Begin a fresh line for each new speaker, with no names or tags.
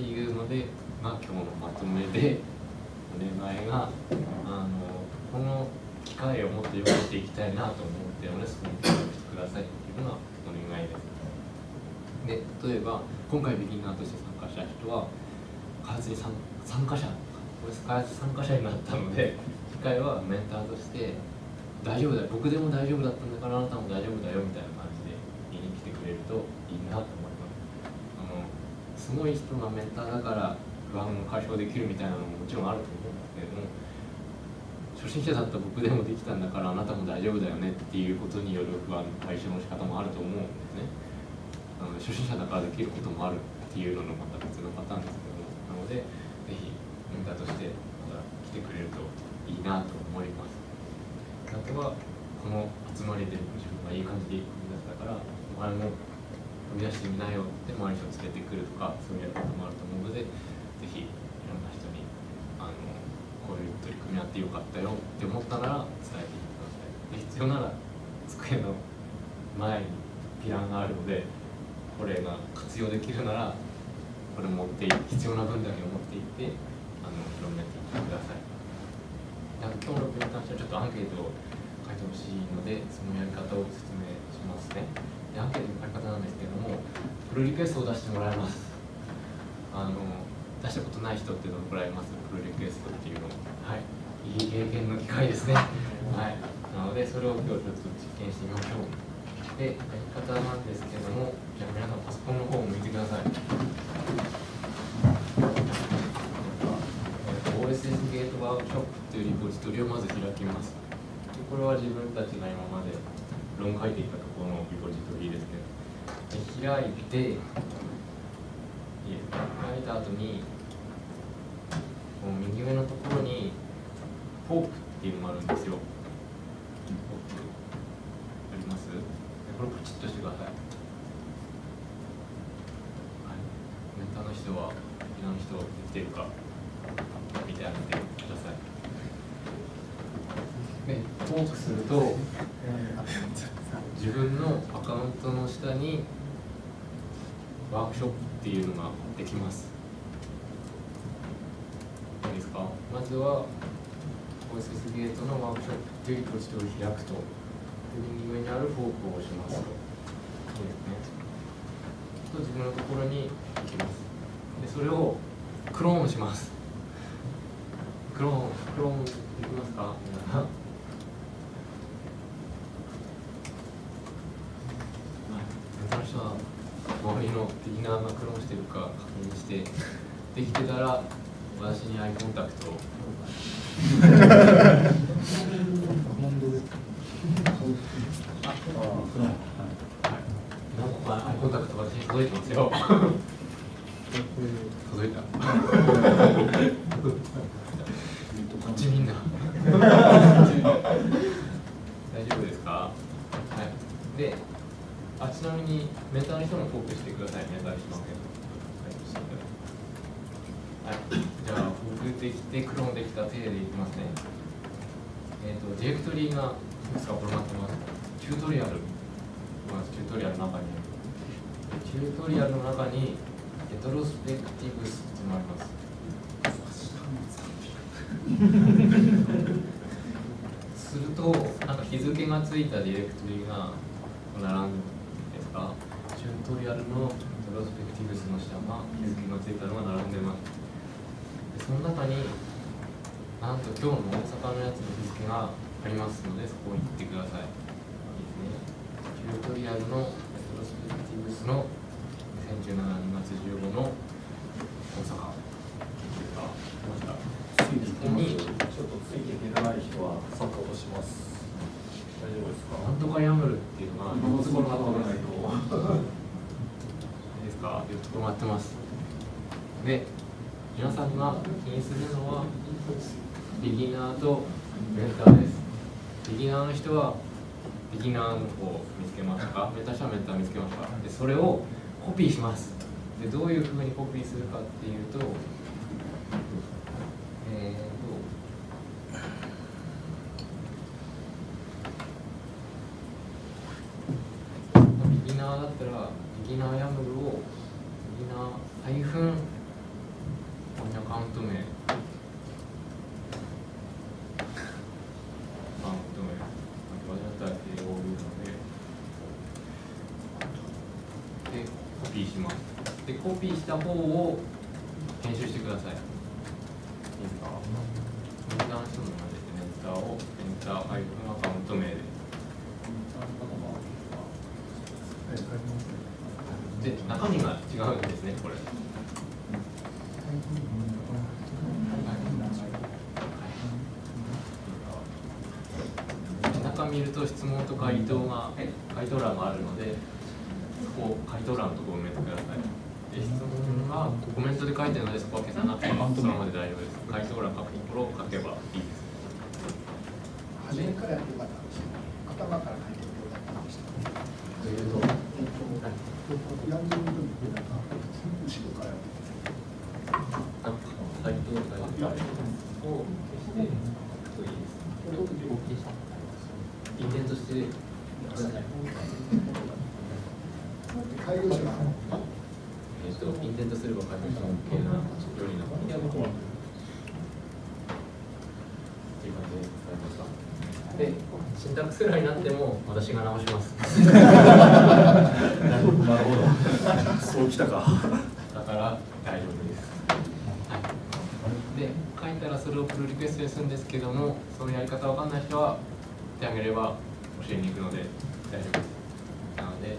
っていうのでが今日のまとめでお願いがあのこの機会をもっと良くしていきたいなと思ってオネスコに協力してくださいっていうのがお願いです。で例えば今回ビギナーとして参加した人は開発に参参加者これ開発参加者になったので次回はメンターとして大丈夫だよ僕でも大丈夫だったんだからあなたも大丈夫だよみたいな感じで言いに来てくれるといいなと思いますあのすごい人がメンターだから不安を解消できるみたいなのももちろんあると思うんですけども初心者だった僕でもできたんだからあなたも大丈夫だよねっていうことによる不安解消の仕方もあると思うんですねあの初心者だからできることもあるっていうののまた別のパターンですけどもなのでぜひメンターとしてまた来てくれるといいなと思いますあとはこの集まりで自分がいい感じで踏み出せたからお前もみ出してみなよって周りの人を連れてくるとかそういうやり方もあると思うのでぜひいろんな人にあのこういう取り組みやってよかったよって思ったなら伝えていってください。で必要なら机の前にピランがあるのでこれが活用できるならこれ持って必要な分だけ持っていってあの広めていってください。なんか今日のプレゼンにしてはちょっとアンケートを書いてほしいのでそのやり方を説明しますね。アンケートの書き方なんですけれどもプロリクエストを出してもらいます。あの出したことない人っていうのをもらいます。プロリクエストっていうのをはい。いい経験の機会ですね。はい。なのでそれを今日ちょっと実験してみましょう。でやり方なんですけれどもじゃあ皆さんパソコンの方を向いてください。OSS ゲートワークショップというリポジトリをまず開きます。でこれは自分たちが今まで論書いていたところのリポジトリですねで開いて開いた後にこの右上のところにフォークっていうのがあるんですよ。ーク。あります？でこれポチッとしてください、はい、ターの人は沖縄の人できてるかてくださフォークすると自分のアカウントの下にワークショップっていうのができます。いいですか？まずは OSS ゲートのワークショップっていうポジトを開くと。右上にあるフォークを押しますと。そうですね。と自分のところに行きます。でそれをクローンします。クローンクローンできますか皆さんはい、人は周りのビギナーがクローンしてるか確認してできてたら私にアイコンタクト。をはい、アイコンタクト私に届いてますよ。届いた。こっちみんな大丈夫ですかはいであちなみにメンターの人もフォークしてくださいメンターにしますけどはいじゃあフォークでクローンできた手でいきますね。えっ、ー、とディレクトリがいくつか転がってます。チュートリアル。まずチュートリアルの中に。チュートリアルの中にレトロスペクティブスっていうのがあります。するとなんか日付がついたディレクトリが並んでですか？チュートリアルのレトロスペクティブスの下が日付がついたのが並んでます。その中になんと今日の大阪のやつの日付がありますのでそこを行ってくださいいいですねチュートリアルのレトロスペクティブスの2017年2月15の大阪
ここにちょっとついていけない人は参加とします。大丈夫ですか。
なんとかヤムルっていうのが
もうそこが取らないと。
いいですか？4つ止まってますで皆さんが気にするのはビギナーとメンターです。ビギナーの人はビギナーの方を見つけましたか？メターの人はメンター見つけましたでそれをコピーします。でどういうふうにコピーするかっていうとえーとビギナーだったらビギナーヤムルをビギナーハイフンピーした方を編集してください。
いいですか？
でメンターをメンターハイフンアカウント名で。で中身が違うんですねこれ。中見ると質問と回答が回答欄があるのでそこを回答欄のところを埋めてください。で質問がコメントで書いてるのでそこは消さなくてもそのままで大丈夫です回答欄書くところを書けばいいです
初めか？らやってよかったんですよ。頭から書いてよかったんですよ。
というと
えっと、ヤングの時ってなんか、後ろからやって
あ回答欄を消してといいですこれを消してインデントしてくださいで。シンタックスエラーになっても私が直します。
なるほどそうきたか
だから大丈夫です。はい、で、書いたらそれをプルリクエストでするんですけども、そのやり方わかんない人は手挙げれば教えに行くので大丈夫です。なので、